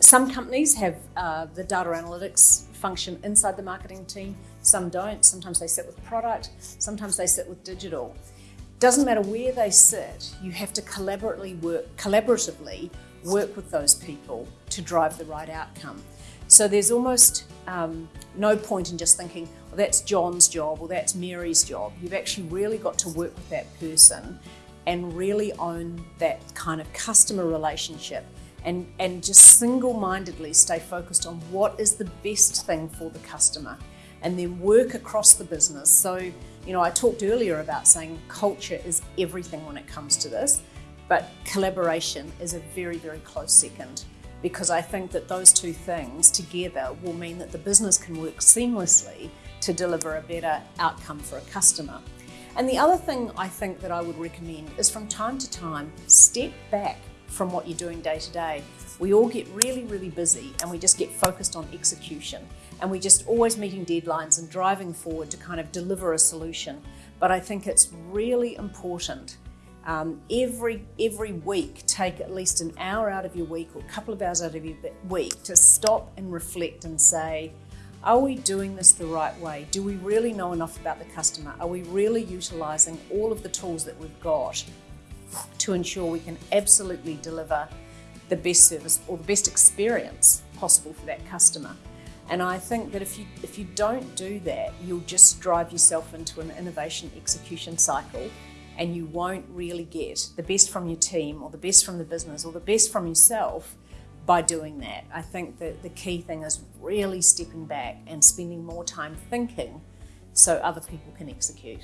some companies have uh, the data analytics function inside the marketing team, some don't. Sometimes they sit with product, sometimes they sit with digital. Doesn't matter where they sit, you have to collaboratively work, collaboratively work with those people to drive the right outcome. So there's almost um, no point in just thinking, well, that's John's job or that's Mary's job. You've actually really got to work with that person and really own that kind of customer relationship and, and just single-mindedly stay focused on what is the best thing for the customer and then work across the business. So, you know, I talked earlier about saying culture is everything when it comes to this, but collaboration is a very, very close second because I think that those two things together will mean that the business can work seamlessly to deliver a better outcome for a customer. And the other thing I think that I would recommend is from time to time, step back from what you're doing day to day. We all get really, really busy and we just get focused on execution and we're just always meeting deadlines and driving forward to kind of deliver a solution. But I think it's really important um, every every week take at least an hour out of your week or a couple of hours out of your week to stop and reflect and say, are we doing this the right way? Do we really know enough about the customer? Are we really utilising all of the tools that we've got to ensure we can absolutely deliver the best service or the best experience possible for that customer. And I think that if you, if you don't do that, you'll just drive yourself into an innovation execution cycle and you won't really get the best from your team or the best from the business or the best from yourself by doing that. I think that the key thing is really stepping back and spending more time thinking so other people can execute.